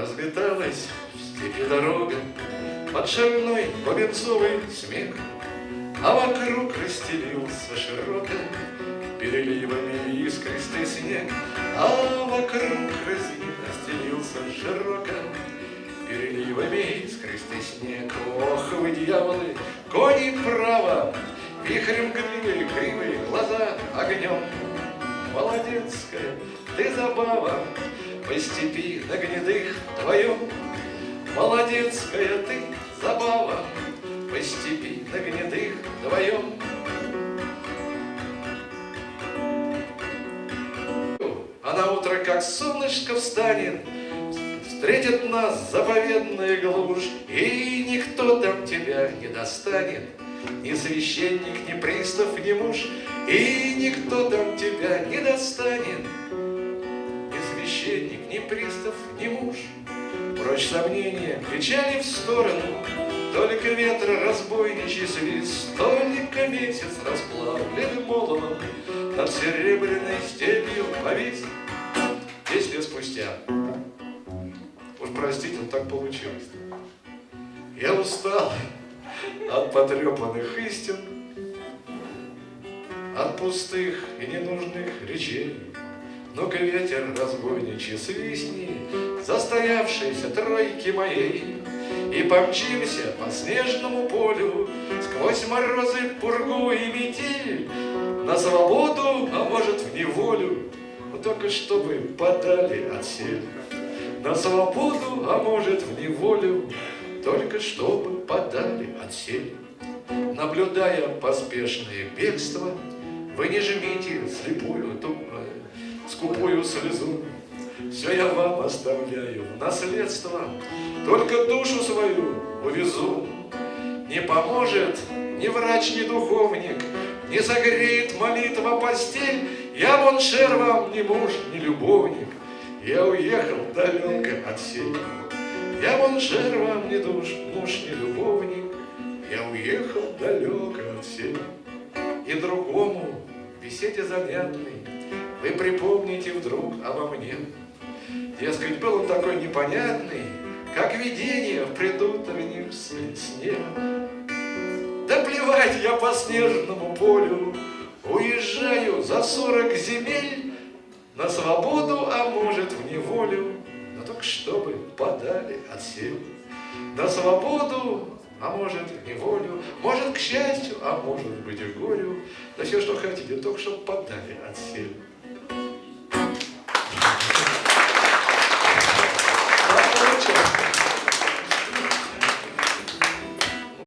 Разлеталась в степи дорога Под шальной бубенцовый смех, А вокруг расстелился широко Переливами искристый снег, А вокруг расстелился широко Переливами искристый снег. Ох, вы, дьяволы, кони право, Вихрем гривы, кривые глаза огнем. Молодецкая ты забава, По степи на гнедых твоем. Молодецкая ты забава, По степи на гнедых вдвоем. А на утро, как солнышко встанет, Встретит нас заповедная глушь, И никто там тебя не достанет, Ни священник, ни пристав, ни муж, И никто там тебя не достанет, священник, ни пристав, ни муж. Прочь сомнения, печали в сторону, Только ветра разбойничий свист, Только месяц расплавленный молотом Над серебряной степью повис. Десять лет спустя Уж простите, но так получилось. Я устал от потрепанных истин, От пустых и ненужных речей. Ну-ка ветер разбойничий свистни Застоявшейся тройки моей, И помчимся по снежному полю Сквозь морозы, пургу и метель. На свободу, а может в неволю, Но только чтобы подали отсель. На свободу, а может в неволю, Только чтобы подали отсель. Наблюдая поспешное бегство, Вы не жмите слепую, скупую слезу. Все я вам оставляю в наследство, Только душу свою увезу. Не поможет ни врач, ни духовник, Не согреет молитва постель, Я вон шер вам ни муж, ни любовник, я уехал далеко от сей. Я вон жер вам не душ, муж не любовник, Я уехал далеко от сей. И другому беседе занятной Вы припомните вдруг обо мне. Дескать, был он такой непонятный, Как видение в предутреннем сне. Да плевать я по снежному полю, Уезжаю за сорок земель, на свободу, а может в неволю, но только чтобы подали отсел. На свободу, а может в неволю, может к счастью, а может быть и горю, да все, что хотите, только чтобы подали.